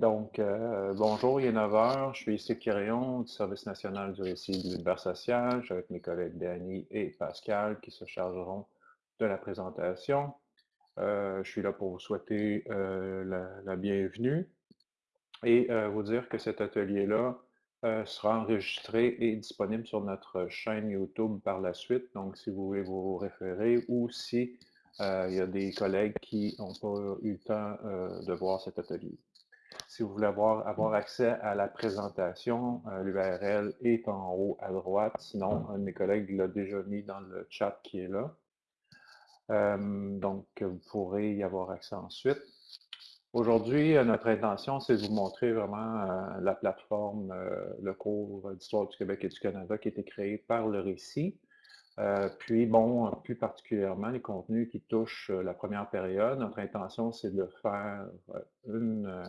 Donc, euh, bonjour, il est 9 h. Je suis ici du Service national du récit de l'univers social. avec mes collègues Danny et Pascal qui se chargeront de la présentation. Euh, je suis là pour vous souhaiter euh, la, bienvenue et vous dire que cet atelier-là sera enregistré et disponible sur notre chaîne YouTube par la suite. Donc, si vous voulez vous référer ou si il y a des collègues qui n'ont pas eu le temps de voir cet atelier. Si vous voulez avoir, accès à la présentation, euh, l'URL est en haut à droite. Sinon, un de mes collègues l'a déjà mis dans le chat qui est là. Euh, donc, vous pourrez y avoir accès ensuite. Aujourd'hui, euh, notre intention, c'est de vous montrer vraiment la plateforme, le cours d'Histoire du Québec et du Canada qui a été créé par le récit. puis, bon, plus particulièrement, les contenus qui touchent la première période. Notre intention, c'est de faire une,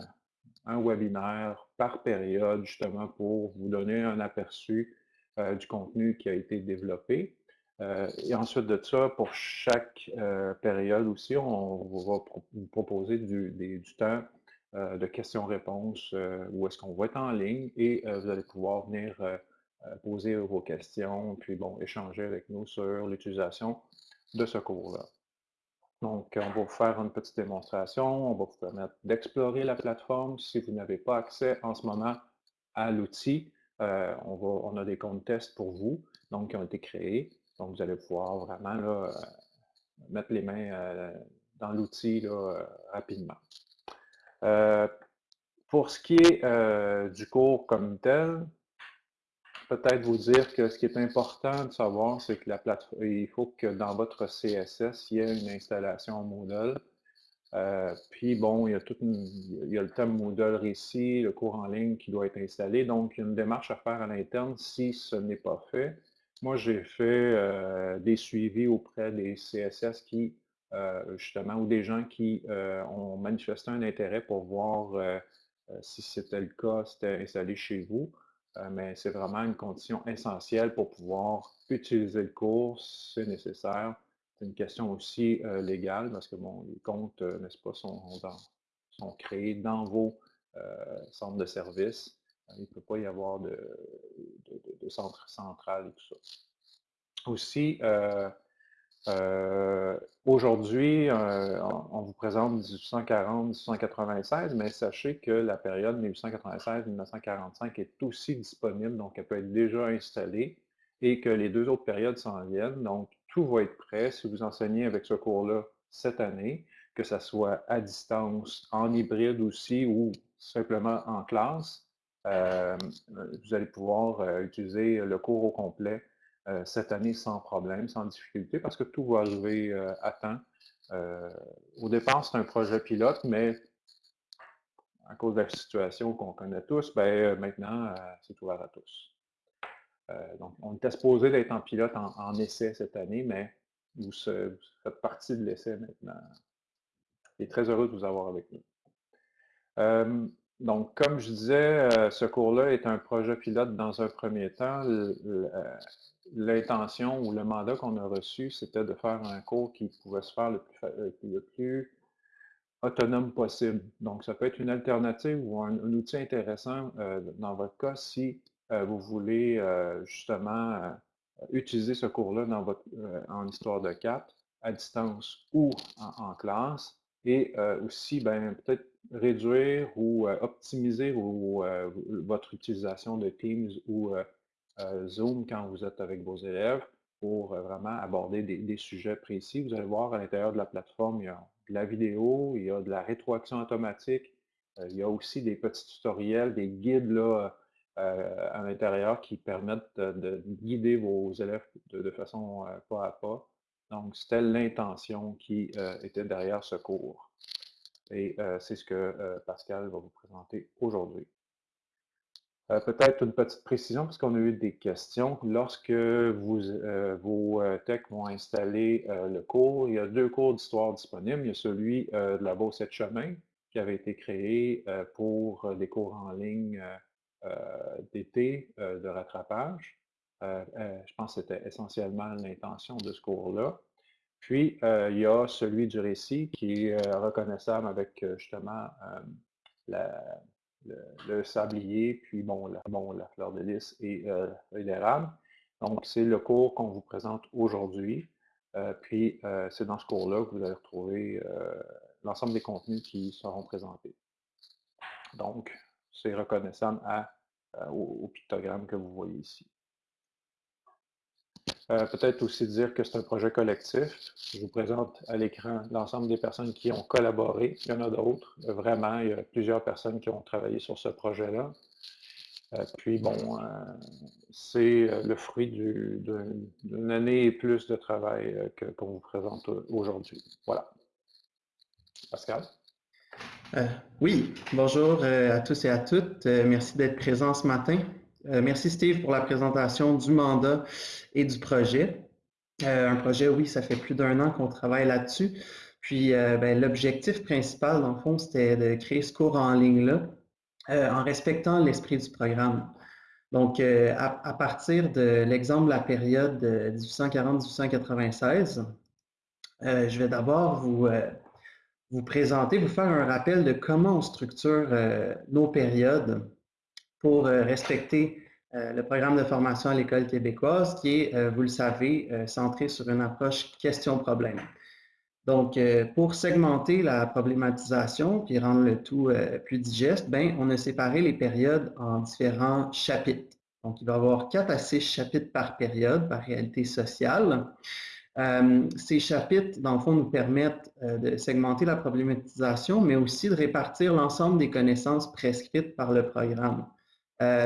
un webinaire par période, justement pour vous donner un aperçu euh, du contenu qui a été développé. Euh, et ensuite de ça, pour chaque euh, période aussi, on va vous proposer du, du temps de questions-réponses où est-ce qu'on va être en ligne et vous allez pouvoir venir poser vos questions, puis bon, échanger avec nous sur l'utilisation de ce cours-là. Donc, on va vous faire une petite démonstration. On va vous permettre d'explorer la plateforme. Si vous n'avez pas accès en ce moment à l'outil, euh, on, a des comptes tests pour vous, donc qui ont été créés. Donc, vous allez pouvoir vraiment euh, mettre les mains euh, dans l'outil rapidement. pour ce qui est du cours comme tel, peut-être vous dire que ce qui est important de savoir, c'est que la il faut que dans votre CSS, il y ait une installation Moodle. Euh, puis bon, il y, a tout il y a le thème Moodle récit, le cours en ligne qui doit être installé. Donc, il y a une démarche à faire à l'interne si ce n'est pas fait. Moi, j'ai fait euh, des suivis auprès des CSS qui, euh, justement, ou des gens qui ont manifesté un intérêt pour voir si c'était le cas, c'était installé chez vous. Euh, mais c'est vraiment une condition essentielle pour pouvoir utiliser le cours, c'est nécessaire. C'est une question aussi euh, légale parce que bon, les comptes, euh, n'est-ce pas, sont, créés dans vos centres de services. Il ne peut pas y avoir de, de, centre central et tout ça. Aussi, euh, aujourd'hui, euh, on, vous présente 1840-1896, mais sachez que la période 1896-1945 est aussi disponible, donc elle peut être déjà installée et que les deux autres périodes s'en viennent. Donc, tout va être prêt si vous enseignez avec ce cours-là cette année, que ce soit à distance, en hybride aussi ou simplement en classe. Euh, vous allez pouvoir utiliser le cours au complet cette année sans problème, sans difficulté, parce que tout va arriver euh, à temps. Euh, au départ, c'est un projet pilote, mais à cause de la situation qu'on connaît tous, ben, maintenant, c'est ouvert à tous. donc, on était supposé d'être en pilote en, essai cette année, mais vous faites partie de l'essai maintenant. Et très heureux de vous avoir avec nous. donc, comme je disais, ce cours-là est un projet pilote dans un premier temps l'intention ou le mandat qu'on a reçu, c'était de faire un cours qui pouvait se faire le plus, euh, autonome possible. Donc, ça peut être une alternative ou un, outil intéressant euh, dans votre cas si euh, vous voulez justement utiliser ce cours-là dans votre en histoire de 4 à distance ou en, classe et aussi ben, peut-être réduire ou optimiser votre utilisation de Teams ou Zoom quand vous êtes avec vos élèves pour euh, vraiment aborder des, sujets précis. Vous allez voir à l'intérieur de la plateforme, il y a de la vidéo, il y a de la rétroaction automatique, euh, il y a aussi des petits tutoriels, des guides là, à l'intérieur qui permettent de, guider vos élèves de, façon pas à pas. Donc, c'était l'intention qui était derrière ce cours. Et c'est ce que Pascal va vous présenter aujourd'hui. Euh, peut-être une petite précision, parce qu'on a eu des questions. Lorsque euh, vos euh, techs vont installer le cours, il y a deux cours d'histoire disponibles. Il y a celui de la Beauce de chemin, qui avait été créé pour des cours en ligne d'été de rattrapage. je pense que c'était essentiellement l'intention de ce cours-là. Puis, il y a celui du récit qui est reconnaissable avec justement la, le, sablier, puis bon la, fleur de lys et euh, l'érable. Donc, c'est le cours qu'on vous présente aujourd'hui. Euh, puis, euh, c'est dans ce cours-là que vous allez retrouver l'ensemble des contenus qui seront présentés. Donc, c'est reconnaissable au, pictogramme que vous voyez ici. Peut-être aussi dire que c'est un projet collectif. Je vous présente à l'écran l'ensemble des personnes qui ont collaboré. Il y en a d'autres. Vraiment, il y a plusieurs personnes qui ont travaillé sur ce projet-là. Euh, puis bon, euh, c'est euh, le fruit d'une année et plus de travail qu'on vous présente aujourd'hui. Voilà. Pascal? oui, bonjour à tous et à toutes. merci d'être présents ce matin. Merci Steve pour la présentation du mandat et du projet. un projet, oui, ça fait plus d'un an qu'on travaille là-dessus. Puis ben, l'objectif principal, dans le fond, c'était de créer ce cours en ligne-là euh, en respectant l'esprit du programme. Donc, euh, à, partir de l'exemple de la période 1840-1896, euh, je vais d'abord vous, vous présenter, vous faire un rappel de comment on structure nos périodes pour respecter le programme de formation à l'école québécoise qui est, vous le savez, centré sur une approche question-problème. Donc, euh, pour segmenter la problématisation puis rendre le tout euh, plus digeste, ben, on a séparé les périodes en différents chapitres. Donc, il va y avoir quatre à six chapitres par période, par réalité sociale. Euh, ces chapitres, dans le fond, nous permettent de segmenter la problématisation, mais aussi de répartir l'ensemble des connaissances prescrites par le programme.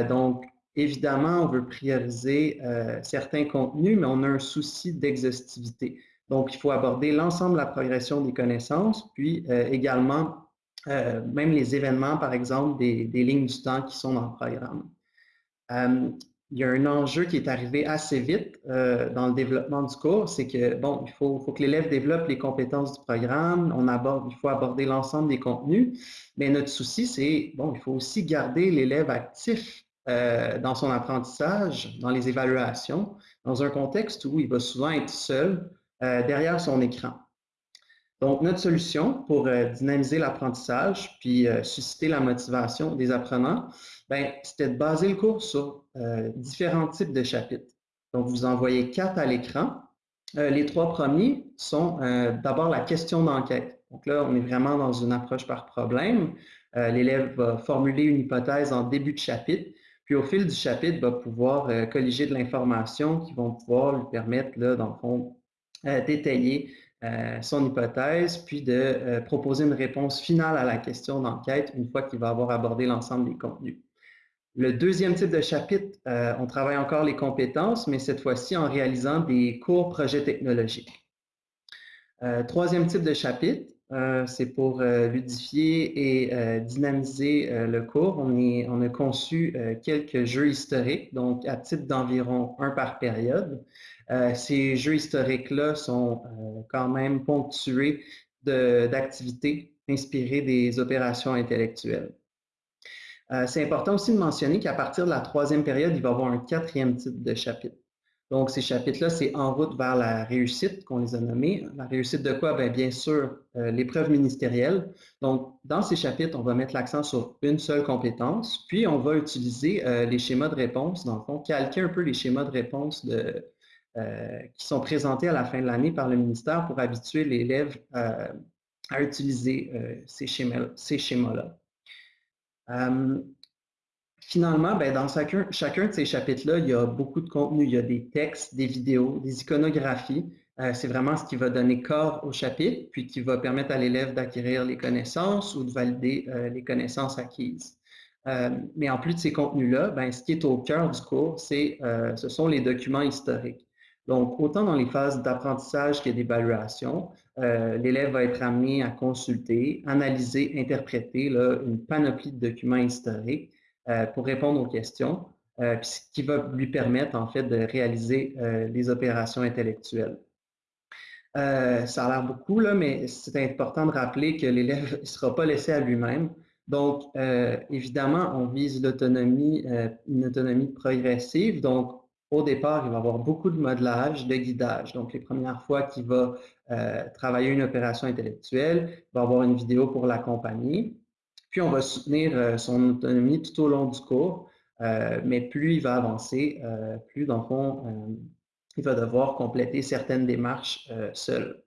Donc, évidemment, on veut prioriser certains contenus, mais on a un souci d'exhaustivité. Donc, il faut aborder l'ensemble de la progression des connaissances, puis euh, également euh, même les événements, par exemple, des, lignes du temps qui sont dans le programme. Euh, il y a un enjeu qui est arrivé assez vite dans le développement du cours, c'est que, bon, il faut, faut que l'élève développe les compétences du programme, on aborde, il faut aborder l'ensemble des contenus, mais notre souci, c'est, bon, il faut aussi garder l'élève actif dans son apprentissage, dans les évaluations, dans un contexte où il va souvent être seul, euh, derrière son écran. Donc, notre solution pour euh, dynamiser l'apprentissage puis euh, susciter la motivation des apprenants, ben, c'était de baser le cours sur différents types de chapitres. Donc, vous en voyez quatre à l'écran. les trois premiers sont d'abord la question d'enquête. Donc là, on est vraiment dans une approche par problème. L'élève va formuler une hypothèse en début de chapitre, puis au fil du chapitre, va pouvoir colliger de l'information qui vont pouvoir lui permettre, là, dans le fond, euh, détailler euh, son hypothèse, puis de euh, proposer une réponse finale à la question d'enquête une fois qu'il va avoir abordé l'ensemble des contenus. Le deuxième type de chapitre, on travaille encore les compétences, mais cette fois-ci en réalisant des cours projets technologiques. troisième type de chapitre, c'est pour ludifier et dynamiser le cours. On, a conçu quelques jeux historiques, donc à titre d'environ un par période. Euh, ces jeux historiques-là sont euh, quand même ponctués d'activités inspirées des opérations intellectuelles. Euh, c'est important aussi de mentionner qu'à partir de la troisième période, il va y avoir un quatrième type de chapitre. Donc, ces chapitres-là, c'est en route vers la réussite qu'on les a nommés. La réussite de quoi? Bien, bien sûr, l'épreuve ministérielle. Donc, dans ces chapitres, on va mettre l'accent sur une seule compétence, puis on va utiliser les schémas de réponse, dans le fond, calquer un peu les schémas de réponse euh, qui sont présentés à la fin de l'année par le ministère pour habituer l'élève euh, à utiliser euh, ces schémas-là. Finalement, ben, dans chacun, chacun de ces chapitres-là, il y a beaucoup de contenu. Il y a des textes, des vidéos, des iconographies. C'est vraiment ce qui va donner corps au chapitre, puis qui va permettre à l'élève d'acquérir les connaissances ou de valider les connaissances acquises. mais en plus de ces contenus-là, ben, ce qui est au cœur du cours, c'est, ce sont les documents historiques. Donc, autant dans les phases d'apprentissage que d'évaluation, euh, l'élève va être amené à consulter, analyser, interpréter une panoplie de documents historiques euh, pour répondre aux questions, euh, ce qui va lui permettre en fait de réaliser les opérations intellectuelles. ça a l'air beaucoup, là, mais c'est important de rappeler que l'élève ne sera pas laissé à lui-même. Donc, évidemment, on vise l'autonomie, une autonomie progressive. Donc, au départ, il va avoir beaucoup de modelage, de guidage. Donc, les premières fois qu'il va euh, travailler une opération intellectuelle, il va avoir une vidéo pour l'accompagner. Puis, on va soutenir son autonomie tout au long du cours, mais plus il va avancer, plus, dans le fond, il va devoir compléter certaines démarches seul.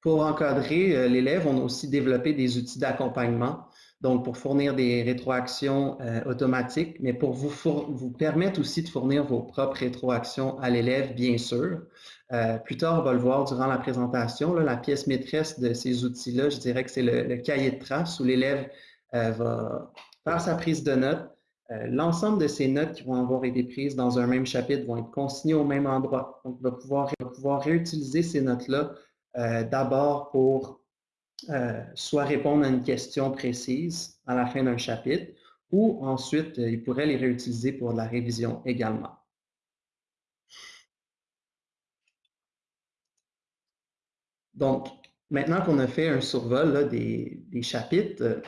Pour encadrer l'élève, on a aussi développé des outils d'accompagnement donc pour fournir des rétroactions euh, automatiques, mais pour vous, vous permettre aussi de fournir vos propres rétroactions à l'élève, bien sûr. Euh, plus tard, on va le voir durant la présentation, la pièce maîtresse de ces outils-là, je dirais que c'est le, cahier de traces où l'élève euh, va faire sa prise de notes. L'ensemble de ces notes qui vont avoir été prises dans un même chapitre vont être consignées au même endroit. Donc, il va pouvoir, il va pouvoir réutiliser ces notes-là d'abord pour euh, soit répondre à une question précise à la fin d'un chapitre, ou ensuite, euh, il pourrait les réutiliser pour la révision également. Donc, maintenant qu'on a fait un survol des, chapitres,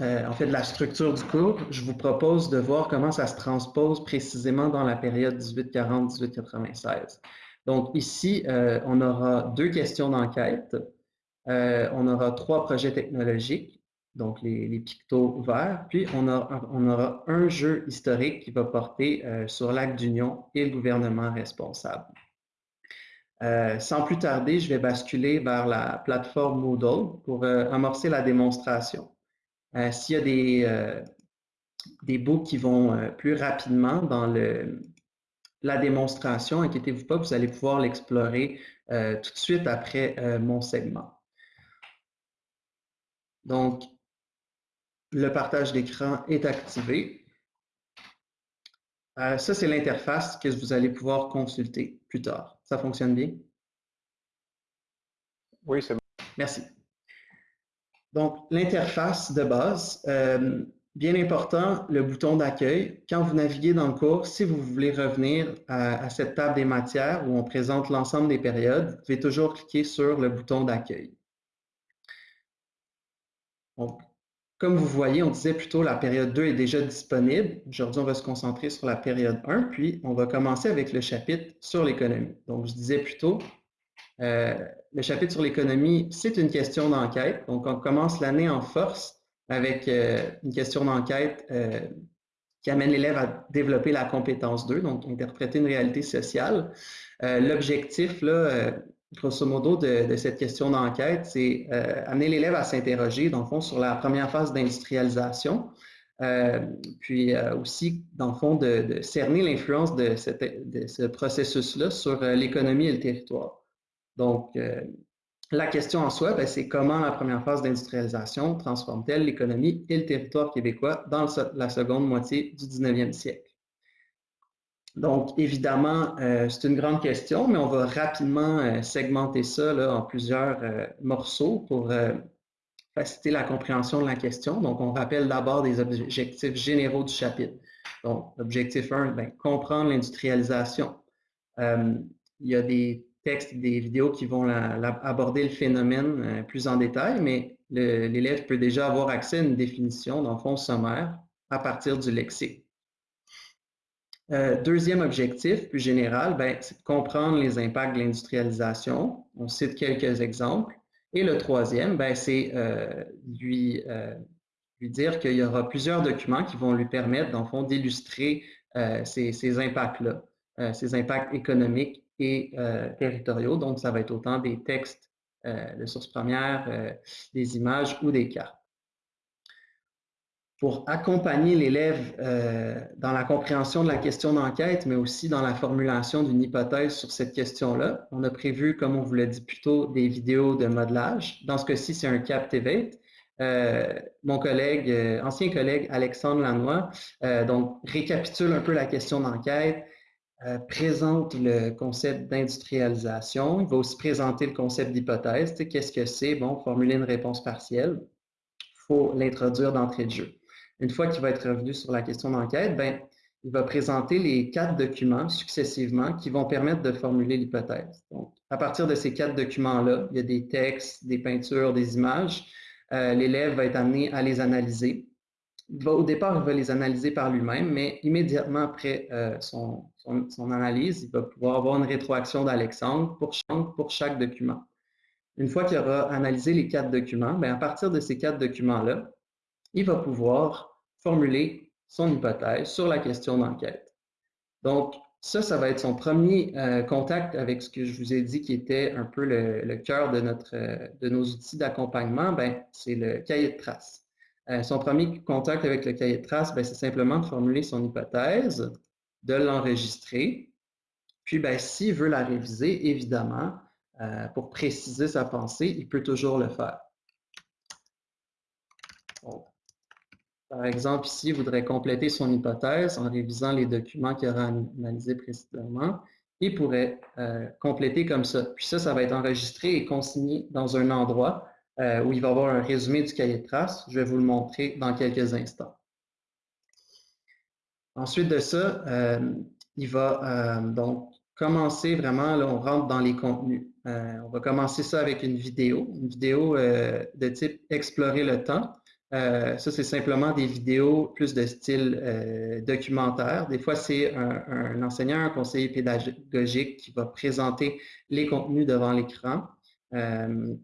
euh, en fait de la structure du cours, je vous propose de voir comment ça se transpose précisément dans la période 1840-1896. Donc ici, on aura deux questions d'enquête. Euh, on aura trois projets technologiques, donc les, pictos verts, puis on, aura un jeu historique qui va porter euh, sur l'acte d'union et le gouvernement responsable. Euh, sans plus tarder, je vais basculer vers la plateforme Moodle pour amorcer la démonstration. S'il y a des, des bouts qui vont plus rapidement dans le, la démonstration, inquiétez-vous pas, vous allez pouvoir l'explorer tout de suite après mon segment. Donc, le partage d'écran est activé. Euh, ça, c'est l'interface que vous allez pouvoir consulter plus tard. Ça fonctionne bien? Oui, c'est bon. Merci. Donc, l'interface de base, euh, bien important, le bouton d'accueil. Quand vous naviguez dans le cours, si vous voulez revenir à, à cette table des matières où on présente l'ensemble des périodes, vous pouvez toujours cliquer sur le bouton d'accueil. Comme vous voyez, on disait plutôt la période 2 est déjà disponible. Aujourd'hui, on va se concentrer sur la période 1, puis on va commencer avec le chapitre sur l'économie. Donc, je disais plutôt, euh, le chapitre sur l'économie, c'est une question d'enquête. Donc, on commence l'année en force avec euh, une question d'enquête euh, qui amène l'élève à développer la compétence 2, donc interpréter une réalité sociale. L'objectif, là, grosso modo, de, cette question d'enquête, c'est euh, amener l'élève à s'interroger, dans le fond, sur la première phase d'industrialisation, euh, puis euh, aussi, dans le fond, de, cerner l'influence de, ce processus-là sur l'économie et le territoire. Donc, la question en soi, ben, c'est comment la première phase d'industrialisation transforme-t-elle l'économie et le territoire québécois dans la seconde moitié du 19e siècle? Donc, évidemment, euh, c'est une grande question, mais on va rapidement euh, segmenter ça en plusieurs euh, morceaux pour faciliter la compréhension de la question. Donc, on rappelle d'abord des objectifs généraux du chapitre. Donc, objectif 1, ben, comprendre l'industrialisation. il y a des textes, des vidéos qui vont aborder le phénomène plus en détail, mais l'élève peut déjà avoir accès à une définition, dans le fond sommaire, à partir du lexique. Euh, deuxième objectif, plus général, ben, c'est de comprendre les impacts de l'industrialisation. On cite quelques exemples. Et le troisième, ben, c'est euh, lui, euh, lui dire qu'il y aura plusieurs documents qui vont lui permettre, dans le fond, d'illustrer ces, ces impacts-là, ces impacts économiques et territoriaux. Donc, ça va être autant des textes de sources premières, des images ou des cartes pour accompagner l'élève euh, dans la compréhension de la question d'enquête, mais aussi dans la formulation d'une hypothèse sur cette question-là. On a prévu, comme on vous l'a dit plus tôt, des vidéos de modelage. Dans ce cas-ci, c'est un Captivate. Euh, mon collègue, euh, ancien collègue Alexandre Lanois, donc récapitule un peu la question d'enquête, présente le concept d'industrialisation. Il va aussi présenter le concept d'hypothèse. Qu'est-ce que c'est? Bon, formuler une réponse partielle. Il faut l'introduire d'entrée de jeu. Une fois qu'il va être revenu sur la question d'enquête, ben, il va présenter les quatre documents successivement qui vont permettre de formuler l'hypothèse. Donc, à partir de ces quatre documents-là, il y a des textes, des peintures, des images. Euh, l'élève va être amené à les analyser. au départ, il va les analyser par lui-même, mais immédiatement après euh, son, analyse, il va pouvoir avoir une rétroaction d'Alexandre pour, chaque document. une fois qu'il aura analysé les quatre documents, bien, à partir de ces quatre documents-là, il va pouvoir formuler son hypothèse sur la question d'enquête. Donc, ça, ça va être son premier euh, contact avec ce que je vous ai dit qui était un peu le, cœur de, euh, nos outils d'accompagnement, ben, c'est le cahier de traces. Euh, son premier contact avec le cahier de traces, ben, c'est simplement de formuler son hypothèse, de l'enregistrer, puis ben, s'il veut la réviser, évidemment, pour préciser sa pensée, il peut toujours le faire. Par exemple, ici, il voudrait compléter son hypothèse en révisant les documents qu'il aura analysés précédemment. Il pourrait euh, compléter comme ça. Puis ça, ça va être enregistré et consigné dans un endroit euh, où il va avoir un résumé du cahier de traces. Je vais vous le montrer dans quelques instants. Ensuite de ça, euh, il va donc commencer vraiment, là, on rentre dans les contenus. on va commencer ça avec une vidéo, une vidéo de type explorer le temps. Euh, ça, c'est simplement des vidéos plus de style euh, documentaire. Des fois, c'est un, enseignant, un conseiller pédagogique qui va présenter les contenus devant l'écran. Euh,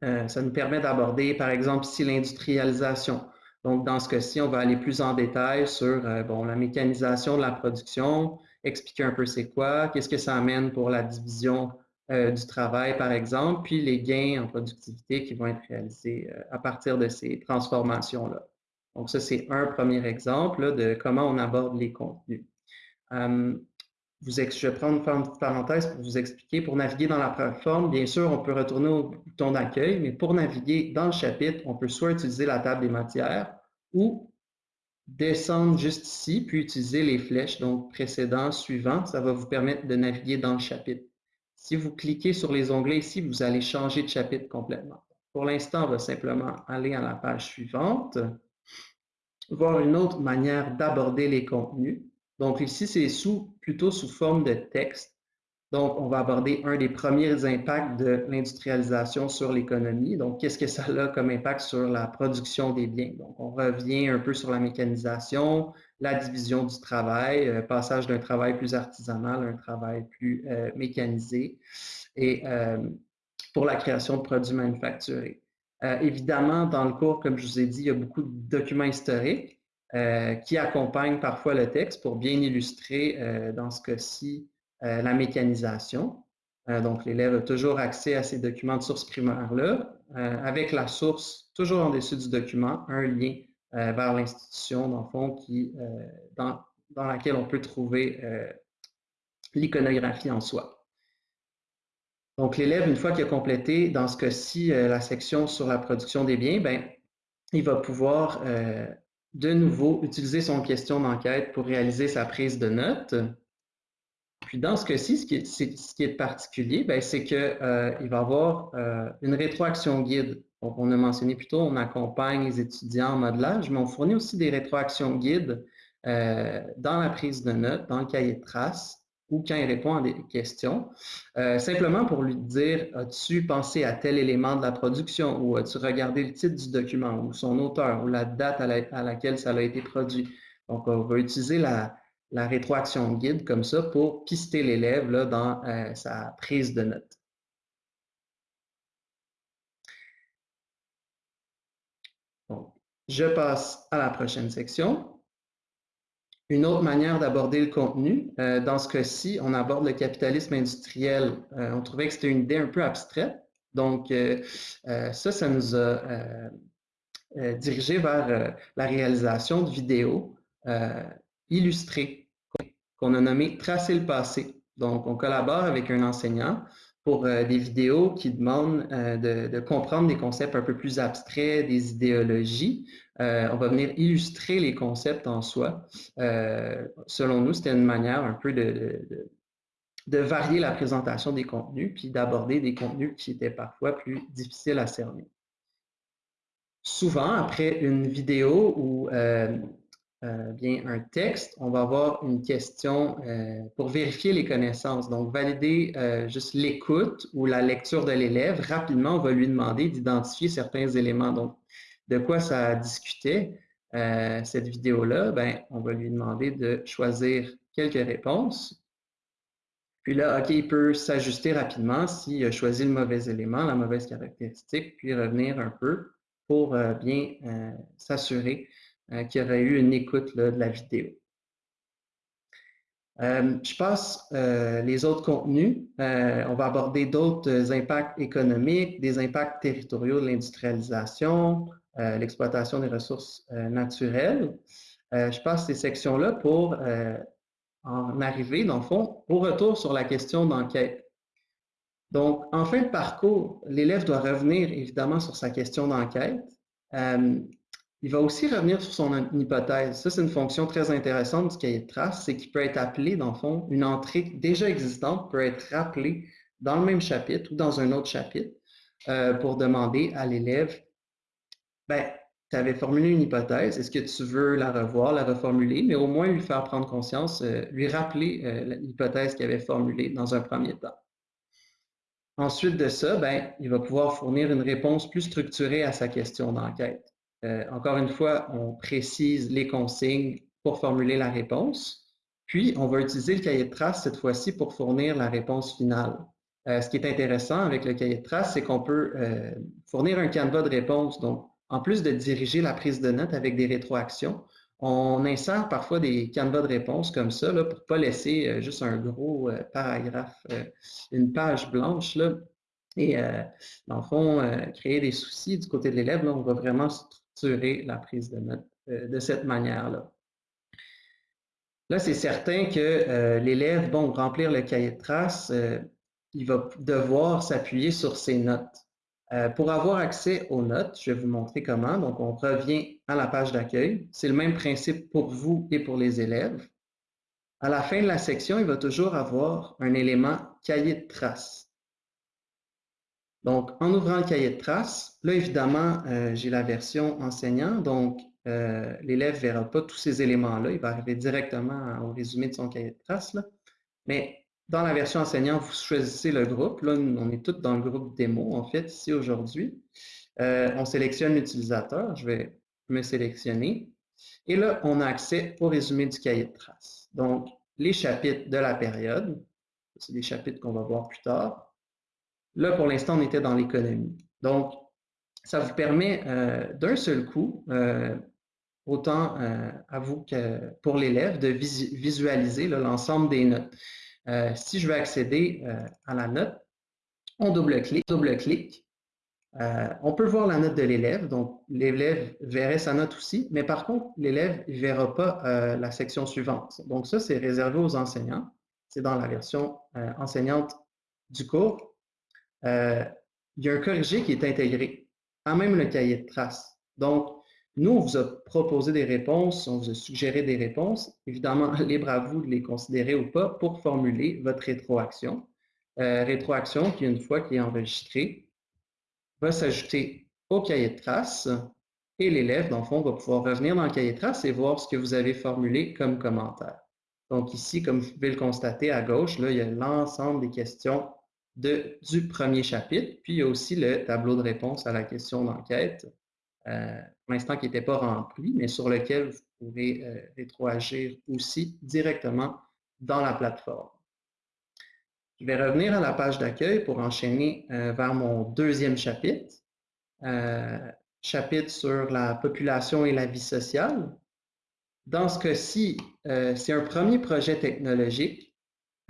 ça nous permet d'aborder, par exemple, ici, l'industrialisation. Donc, dans ce cas-ci, on va aller plus en détail sur bon, la mécanisation de la production, expliquer un peu c'est quoi, qu'est-ce que ça amène pour la division euh, du travail, par exemple, puis les gains en productivité qui vont être réalisés euh, à partir de ces transformations-là. Donc, ça, c'est un premier exemple de comment on aborde les contenus. Je vais prendre une parenthèse pour vous expliquer. Pour naviguer dans la plateforme, bien sûr, on peut retourner au bouton d'accueil, mais pour naviguer dans le chapitre, on peut soit utiliser la table des matières ou descendre juste ici, puis utiliser les flèches, donc précédent, suivant. Ça va vous permettre de naviguer dans le chapitre. Si vous cliquez sur les onglets ici, vous allez changer de chapitre complètement. Pour l'instant, on va simplement aller à la page suivante, voir une autre manière d'aborder les contenus. Donc ici, c'est sous, plutôt sous forme de texte. Donc, on va aborder un des premiers impacts de l'industrialisation sur l'économie. Donc, qu'est-ce que ça a comme impact sur la production des biens? Donc, on revient un peu sur la mécanisation, la division du travail, euh, passage d'un travail plus artisanal à un travail plus euh, mécanisé et euh, pour la création de produits manufacturés. évidemment, dans le cours, comme je vous ai dit, il y a beaucoup de documents historiques qui accompagnent parfois le texte pour bien illustrer, dans ce cas-ci, la mécanisation. donc, l'élève a toujours accès à ces documents de source primaire-là, avec la source toujours en dessous du document, un lien euh, vers l'institution, dans le fond, qui, euh, dans, laquelle on peut trouver euh, l'iconographie en soi. Donc, l'élève, une fois qu'il a complété, dans ce cas-ci, la section sur la production des biens, ben, il va pouvoir de nouveau utiliser son question d'enquête pour réaliser sa prise de notes. Puis dans ce cas-ci, ce, ce, qui est particulier, ben, c'est qu'il va avoir une rétroaction guide on a mentionné plus tôt, on accompagne les étudiants en modelage, mais on fournit aussi des rétroactions guides euh, dans la prise de notes, dans le cahier de traces, ou quand il répond à des questions, euh, simplement pour lui dire as-tu pensé à tel élément de la production ou as-tu regardé le titre du document ou son auteur ou la date à, laquelle ça a été produit? Donc, on va utiliser la, rétroaction guide comme ça pour pister l'élève dans euh, sa prise de notes. Je passe à la prochaine section. Une autre manière d'aborder le contenu, euh, dans ce cas-ci, on aborde le capitalisme industriel. Euh, on trouvait que c'était une idée un peu abstraite. Donc, ça, ça nous a dirigé vers la réalisation de vidéos illustrées qu'on a nommées Tracer le passé. Donc, on collabore avec un enseignant pour euh, des vidéos qui demandent euh, de, comprendre des concepts un peu plus abstraits, des idéologies. Euh, on va venir illustrer les concepts en soi. selon nous, c'était une manière un peu de, de, varier la présentation des contenus, puis d'aborder des contenus qui étaient parfois plus difficiles à cerner. Souvent, après une vidéo où euh, bien un texte, on va avoir une question euh, pour vérifier les connaissances. Donc, valider euh, juste l'écoute ou la lecture de l'élève. Rapidement, on va lui demander d'identifier certains éléments. Donc, de quoi ça discutait cette vidéo-là? Ben, on va lui demander de choisir quelques réponses. Puis là, OK, il peut s'ajuster rapidement s'il a choisi le mauvais élément, la mauvaise caractéristique, puis revenir un peu pour bien s'assurer qu'il y aurait eu une écoute de la vidéo. Euh, je passe euh, les autres contenus. Euh, on va aborder d'autres impacts économiques, des impacts territoriaux de l'industrialisation, l'exploitation des ressources naturelles. je passe ces sections-là pour en arriver, dans le fond, au retour sur la question d'enquête. Donc, en fin de parcours, l'élève doit revenir évidemment sur sa question d'enquête. Il va aussi revenir sur son hypothèse. Ça, c'est une fonction très intéressante du cahier de traces, c'est qu'il peut être appelé, dans le fond, une entrée déjà existante peut être rappelée dans le même chapitre ou dans un autre chapitre euh, pour demander à l'élève, ben, tu avais formulé une hypothèse, est-ce que tu veux la revoir, la reformuler, mais au moins lui faire prendre conscience, euh, lui rappeler euh, l'hypothèse qu'il avait formulée dans un premier temps. Ensuite de ça, ben, il va pouvoir fournir une réponse plus structurée à sa question d'enquête. Euh, encore une fois, on précise les consignes pour formuler la réponse. Puis, on va utiliser le cahier de traces cette fois-ci pour fournir la réponse finale. Euh, ce qui est intéressant avec le cahier de traces, c'est qu'on peut euh, fournir un canevas de réponse. Donc, en plus de diriger la prise de notes avec des rétroactions, on insère parfois des canevas de réponse comme ça pour ne pas laisser juste un gros paragraphe, une page blanche. Et dans le fond, créer des soucis du côté de l'élève. On va vraiment la prise de notes euh, de cette manière-là. Là, c'est certain que euh, l'élève, bon, remplir le cahier de traces, euh, il va devoir s'appuyer sur ses notes. pour avoir accès aux notes, je vais vous montrer comment. Donc, on revient à la page d'accueil. C'est le même principe pour vous et pour les élèves. À la fin de la section, il va toujours avoir un élément cahier de traces. Donc, en ouvrant le cahier de traces, là, évidemment, euh, j'ai la version enseignant, donc euh, l'élève ne verra pas tous ces éléments-là, il va arriver directement au résumé de son cahier de traces. Mais dans la version enseignant, vous choisissez le groupe. Là, on est tous dans le groupe démo, en fait, ici aujourd'hui. Euh, on sélectionne l'utilisateur, je vais me sélectionner. Et là, on a accès au résumé du cahier de traces. Donc, les chapitres de la période, c'est des chapitres qu'on va voir plus tard. Là, pour l'instant, on était dans l'économie. Donc, ça vous permet euh, d'un seul coup, euh, autant euh, à vous que pour l'élève, de visualiser l'ensemble des notes. si je veux accéder à la note, on double-clique, double-clique. on peut voir la note de l'élève, donc l'élève verrait sa note aussi, mais par contre, l'élève ne verra pas la section suivante. Donc ça, c'est réservé aux enseignants. C'est dans la version enseignante du cours. Euh, il y a un corrigé qui est intégré, à même le cahier de traces. Donc, nous, on vous a proposé des réponses, on vous a suggéré des réponses. Évidemment, libre à vous de les considérer ou pas pour formuler votre rétroaction. Euh, rétroaction qui, une fois qu'il est enregistré, va s'ajouter au cahier de traces et l'élève, dans le fond, va pouvoir revenir dans le cahier de traces et voir ce que vous avez formulé comme commentaire. Donc ici, comme vous pouvez le constater à gauche, là, il y a l'ensemble des questions du premier chapitre. Puis il y a aussi le tableau de réponse à la question d'enquête, euh, pour l'instant qui n'était pas rempli, mais sur lequel vous pouvez euh, rétroagir aussi directement dans la plateforme. Je vais revenir à la page d'accueil pour enchaîner euh, vers mon deuxième chapitre, chapitre sur la population et la vie sociale. Dans ce cas-ci, c'est un premier projet technologique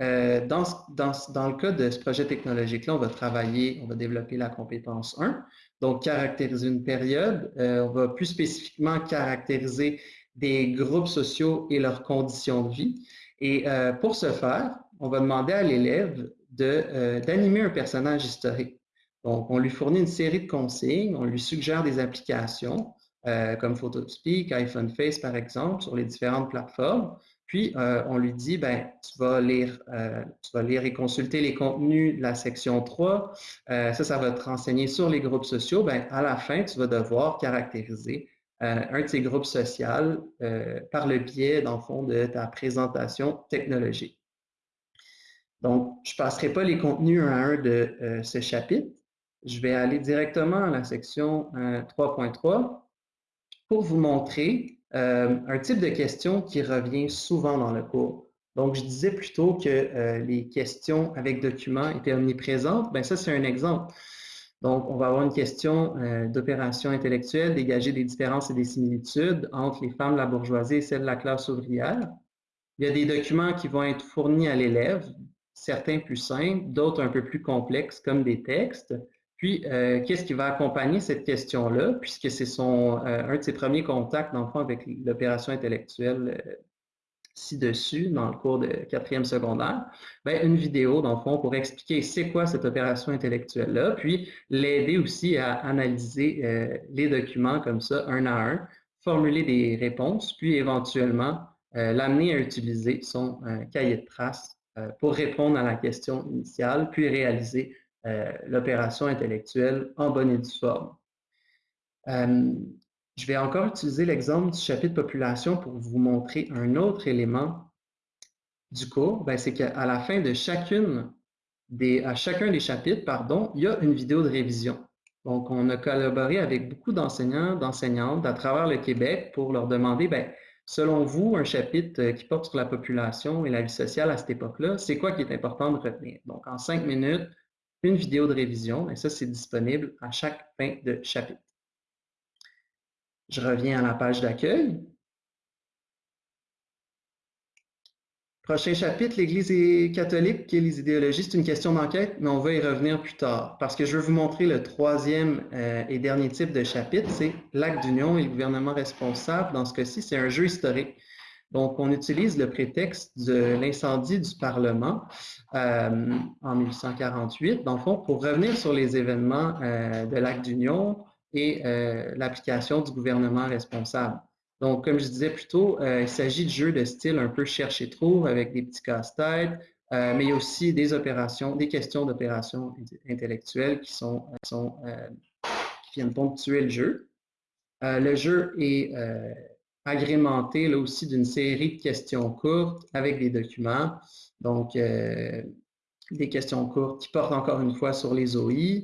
euh, dans, le cas de ce projet technologique-là, on va travailler, on va développer la compétence 1, donc caractériser une période. Euh, on va plus spécifiquement caractériser des groupes sociaux et leurs conditions de vie. Et euh, pour ce faire, on va demander à l'élève d'animer un personnage historique. Donc, on lui fournit une série de consignes, on lui suggère des applications comme PhotoSpeak, iPhone Face par exemple, sur les différentes plateformes. Puis, euh, on lui dit, ben, tu vas lire, euh, tu vas lire et consulter les contenus de la section 3. Euh, ça, ça va te renseigner sur les groupes sociaux. Ben, à la fin, tu vas devoir caractériser un de ces groupes sociaux par le biais, dans le fond, de ta présentation technologique. Donc, je ne passerai pas les contenus un à un de ce chapitre. Je vais aller directement à la section 3.3 pour vous montrer euh, un type de question qui revient souvent dans le cours. Donc, je disais plutôt que euh, les questions avec documents étaient omniprésentes. Ben ça, c'est un exemple. Donc, on va avoir une question euh, d'opération intellectuelle, dégager des différences et des similitudes entre les femmes de la bourgeoisie et celles de la classe ouvrière. Il y a des documents qui vont être fournis à l'élève, certains plus simples, d'autres un peu plus complexes, comme des textes. Puis, euh, qu'est-ce qui va accompagner cette question-là, puisque c'est son un de ses premiers contacts, dans avec l'opération intellectuelle ci-dessus dans le cours de quatrième secondaire, ben, une vidéo, dans le fond, pour expliquer c'est quoi cette opération intellectuelle-là, puis l'aider aussi à analyser euh, les documents comme ça, un à un, formuler des réponses, puis éventuellement euh, l'amener à utiliser son euh, cahier de traces pour répondre à la question initiale, puis réaliser l'opération intellectuelle en bonne et due forme. Je vais encore utiliser l'exemple du chapitre population pour vous montrer un autre élément du cours. Ben, c'est qu'à la fin de chacune des, à chacun des chapitres, pardon, il y a une vidéo de révision. Donc, on a collaboré avec beaucoup d'enseignants, d'enseignantes à travers le Québec pour leur demander, ben, selon vous, un chapitre qui porte sur la population et la vie sociale à cette époque-là, c'est quoi qui est important de retenir? Donc, en cinq minutes, une vidéo de révision, et ça, c'est disponible à chaque fin de chapitre. Je reviens à la page d'accueil. Prochain chapitre, l'Église catholique et les idéologies, c'est une question d'enquête, mais on va y revenir plus tard. Parce que je veux vous montrer le troisième euh, et dernier type de chapitre, c'est l'acte d'union et le gouvernement responsable. Dans ce cas-ci, c'est un jeu historique. Donc, on utilise le prétexte de l'incendie du Parlement euh, en 1848, dans le fond, pour revenir sur les événements euh, de l'acte d'union, et euh, l'application du gouvernement responsable. Donc, comme je disais plus tôt, il s'agit de jeux de style un peu chercher-trouve avec des petits casse-têtes, mais il y a aussi des opérations, des questions d'opérations intellectuelles qui sont, sont qui viennent ponctuer le jeu. le jeu est agrémenté là aussi d'une série de questions courtes avec des documents. Donc, des questions courtes qui portent encore une fois sur les OI,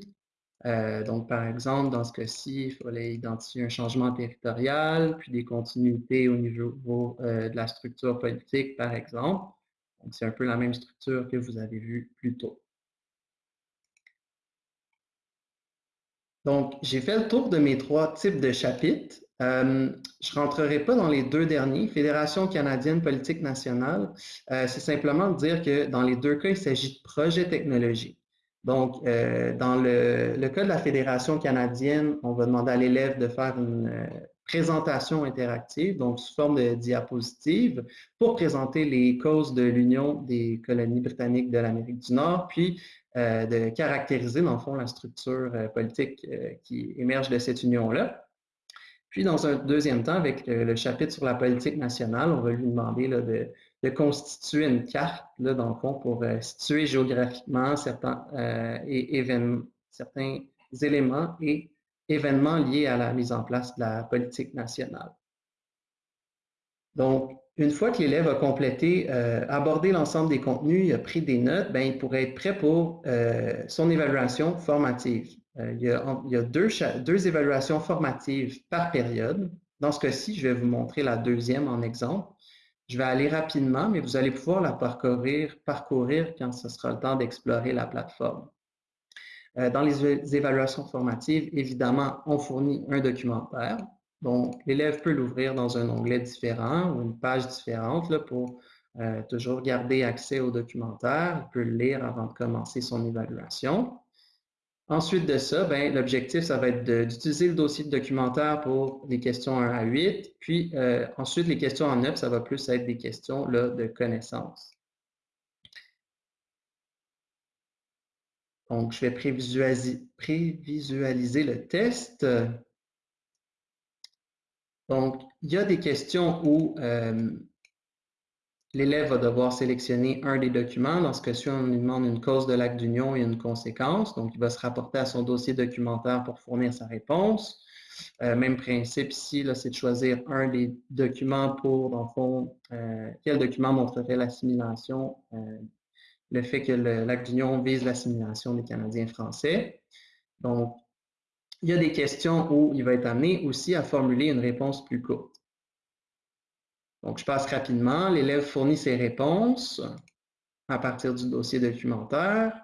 euh, donc, par exemple, dans ce cas-ci, il fallait identifier un changement territorial, puis des continuités au niveau euh, de la structure politique, par exemple. Donc, c'est un peu la même structure que vous avez vue plus tôt. Donc, j'ai fait le tour de mes trois types de chapitres. Euh, je ne rentrerai pas dans les deux derniers. Fédération canadienne politique nationale, c'est simplement de dire que dans les deux cas, il s'agit de projets technologiques. Donc, euh, dans le, cas de la Fédération canadienne, on va demander à l'élève de faire une euh, présentation interactive, donc sous forme de diapositive, pour présenter les causes de l'union des colonies britanniques de l'Amérique du Nord, puis euh, de caractériser, dans le fond, la structure politique qui émerge de cette union-là. Puis, dans un deuxième temps, avec le, chapitre sur la politique nationale, on va lui demander de constituer une carte, dans le fond, pour euh, situer géographiquement certains, euh, certains éléments et événements liés à la mise en place de la politique nationale. Donc, une fois que l'élève a complété, euh, abordé l'ensemble des contenus, il a pris des notes, ben, il pourrait être prêt pour son évaluation formative. Il y a, il y a deux, deux, évaluations formatives par période. Dans ce cas-ci, je vais vous montrer la deuxième en exemple. Je vais aller rapidement, mais vous allez pouvoir la parcourir, parcourir quand ce sera le temps d'explorer la plateforme. Euh, dans les évaluations formatives, évidemment, on fournit un documentaire. Donc, l'élève peut l'ouvrir dans un onglet différent ou une page différente là, pour euh, toujours garder accès au documentaire. Il peut le lire avant de commencer son évaluation. Ensuite de ça, ben, l'objectif, ça va être d'utiliser le dossier de documentaire pour les questions 1 à 8. Puis euh, ensuite, les questions en 9, ça va plus être des questions là, de connaissances. Donc, je vais prévisualiser, le test. Donc, il y a des questions où euh, L'élève va devoir sélectionner un des documents. Dans ce cas-ci, on lui demande une cause de l'acte d'union et une conséquence. Donc, il va se rapporter à son dossier documentaire pour fournir sa réponse. Euh, même principe ici, c'est de choisir un des documents pour, dans le fond, euh, quel document montrerait l'assimilation, euh, le fait que l'acte d'union vise l'assimilation des Canadiens français. Donc, il y a des questions où il va être amené aussi à formuler une réponse plus courte. Donc, je passe rapidement. L'élève fournit ses réponses à partir du dossier documentaire,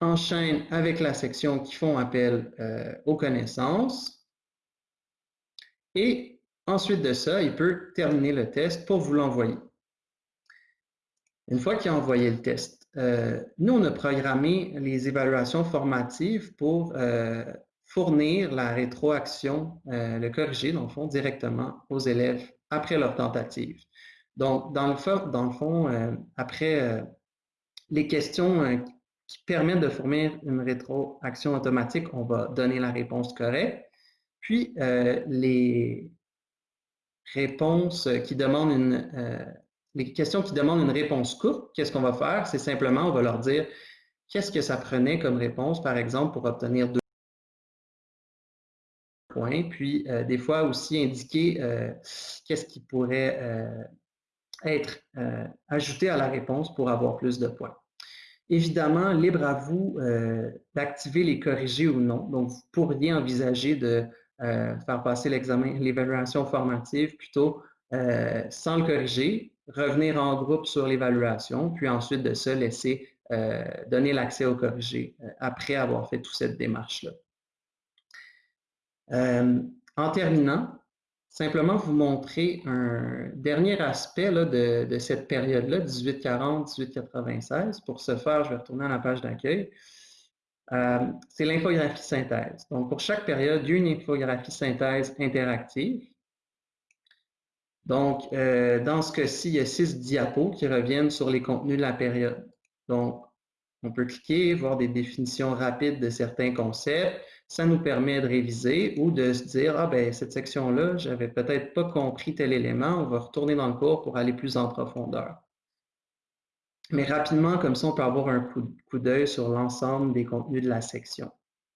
enchaîne avec la section qui font appel euh, aux connaissances et ensuite de ça, il peut terminer le test pour vous l'envoyer. Une fois qu'il a envoyé le test, euh, nous, on a programmé les évaluations formatives pour euh, fournir la rétroaction, le corriger, dans le fond, directement aux élèves après leur tentative. Donc, dans le, fond, fond après les questions qui permettent de fournir une rétroaction automatique, on va donner la réponse correcte. Puis, euh, les réponses qui demandent une, euh, les questions qui demandent une réponse courte, qu'est-ce qu'on va faire? C'est simplement, on va leur dire qu'est-ce que ça prenait comme réponse, par exemple, pour obtenir deux Puis, euh, des fois aussi indiquer qu'est-ce qui pourrait être ajouté à la réponse pour avoir plus de points. Évidemment, libre à vous euh, d'activer les corrigés ou non. Donc, vous pourriez envisager de euh, faire passer l'examen, l'évaluation formative plutôt euh, sans le corriger, revenir en groupe sur l'évaluation, puis ensuite de ça, laisser donner l'accès au corrigé après avoir fait toute cette démarche-là. En terminant, simplement vous montrer un dernier aspect de, cette période-là, 1840-1896. Pour ce faire, je vais retourner à la page d'accueil. Euh, c'est l'infographie synthèse. Donc, pour chaque période, il y a une infographie synthèse interactive. Donc, euh, dans ce cas-ci, il y a six diapos qui reviennent sur les contenus de la période. Donc, on peut cliquer, voir des définitions rapides de certains concepts, ça nous permet de réviser ou de se dire, ah ben cette section-là, j'avais peut-être pas compris tel élément, on va retourner dans le cours pour aller plus en profondeur. Mais rapidement, comme ça, on peut avoir un coup, d'œil sur l'ensemble des contenus de la section.